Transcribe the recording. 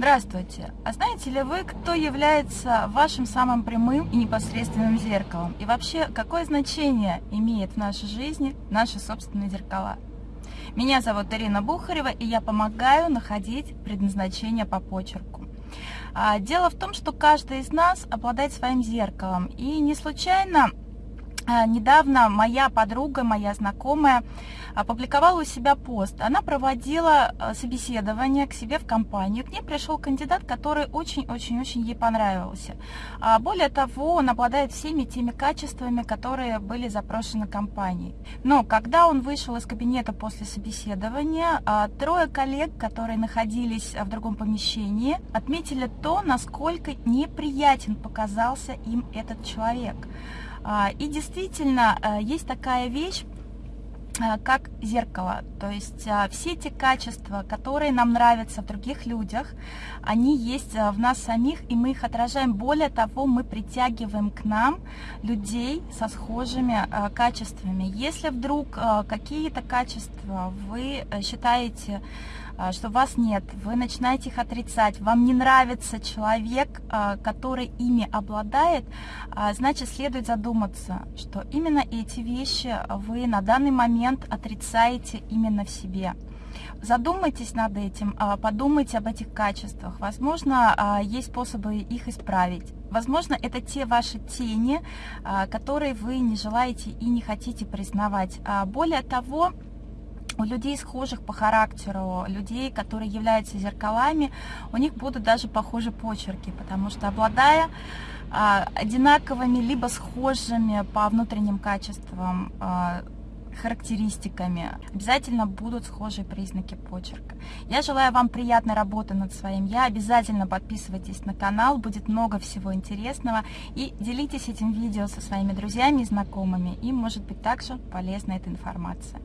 Здравствуйте! А знаете ли вы, кто является вашим самым прямым и непосредственным зеркалом? И вообще, какое значение имеет в нашей жизни наши собственные зеркала? Меня зовут Ирина Бухарева, и я помогаю находить предназначение по почерку. А, дело в том, что каждый из нас обладает своим зеркалом. И не случайно а, недавно моя подруга, моя знакомая опубликовала у себя пост. Она проводила а, собеседование к себе в компанию. К ней пришел кандидат, который очень-очень-очень ей понравился. А, более того, он обладает всеми теми качествами, которые были запрошены компанией. Но когда он вышел из кабинета после собеседования, трое коллег, которые находились в другом помещении, отметили то, насколько неприятен показался им этот человек. А, и действительно, э, есть такая вещь, э, как зеркало. То есть э, все те качества, которые нам нравятся в других людях, они есть в нас самих, и мы их отражаем. Более того, мы притягиваем к нам людей со схожими качествами. Если вдруг какие-то качества вы считаете что вас нет, вы начинаете их отрицать, вам не нравится человек, который ими обладает, значит, следует задуматься, что именно эти вещи вы на данный момент отрицаете именно в себе. Задумайтесь над этим, подумайте об этих качествах. Возможно, есть способы их исправить. Возможно, это те ваши тени, которые вы не желаете и не хотите признавать. Более того, у людей схожих по характеру, людей, которые являются зеркалами, у них будут даже похожи почерки, потому что обладая а, одинаковыми, либо схожими по внутренним качествам а, характеристиками, обязательно будут схожие признаки почерка. Я желаю вам приятной работы над своим я. Обязательно подписывайтесь на канал, будет много всего интересного. И делитесь этим видео со своими друзьями и знакомыми. Им может быть также полезна эта информация.